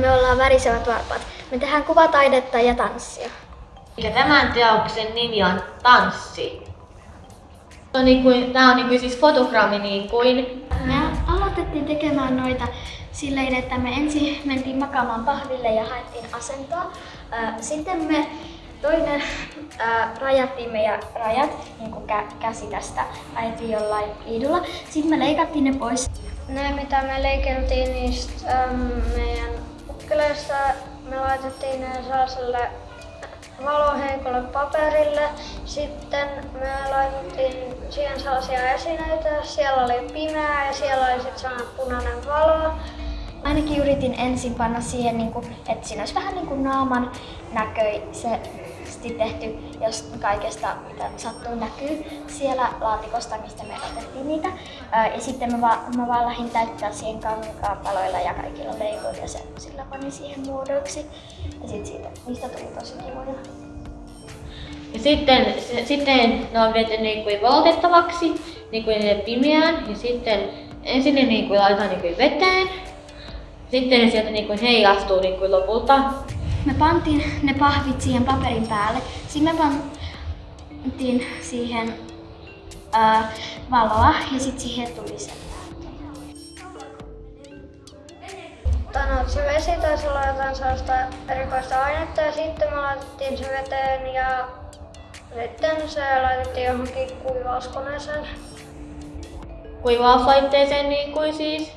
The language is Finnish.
Me ollaan värisevät varpaat. Me tehdään kuvataidetta ja tanssia. Ja tämän teoksen nimi on Tanssi. On niin kuin, tää on niin kuin siis fotogrammi niin kuin. Me aloitettiin tekemään noita silleen, että me ensin mentiin makaamaan pahville ja haettiin asentoa. Sitten me toinen ää, rajattiin meidän rajat, niin kuin kä- käsi tästä, ajettiin jollain liidulla. Sitten me leikattiin ne pois. Ne mitä me leikeltiin niistä äm, meidän ukkeleista, me laitettiin ne sellaiselle valoheikolle paperille. Sitten me laitettiin siihen sellaisia esineitä. Siellä oli pimeää ja siellä oli sitten sellainen punainen valo. Ainakin yritin ensin panna siihen, niin kuin, että siinä olisi vähän niin kuin naaman näköisesti tehty, jos kaikesta mitä sattuu näkyy siellä laatikosta, mistä me otettiin niitä. Ja sitten mä, va- mä vaan lähdin täyttää siihen kankaapaloilla ja kaikilla leikoilla ja se, sillä panin siihen muodoiksi. Ja sit siitä, niistä tuli tosi kivoja. Ja sitten, se, sitten ne on viety niin kuin valotettavaksi niin kuin pimeään ja sitten ensin ne niin kuin laitetaan niin kuin veteen. Sitten ne sieltä niin kuin heijastuu niin kuin lopulta. Me pantiin ne pahvit siihen paperin päälle. Sitten me pantiin siihen ää, valoa ja sitten siihen tuli se se vesi taisi olla jotain sellaista erikoista ainetta ja sitten me laitettiin se veteen ja sitten se laitettiin johonkin kuivauskoneeseen. Kuivauslaitteeseen niin kuin siis.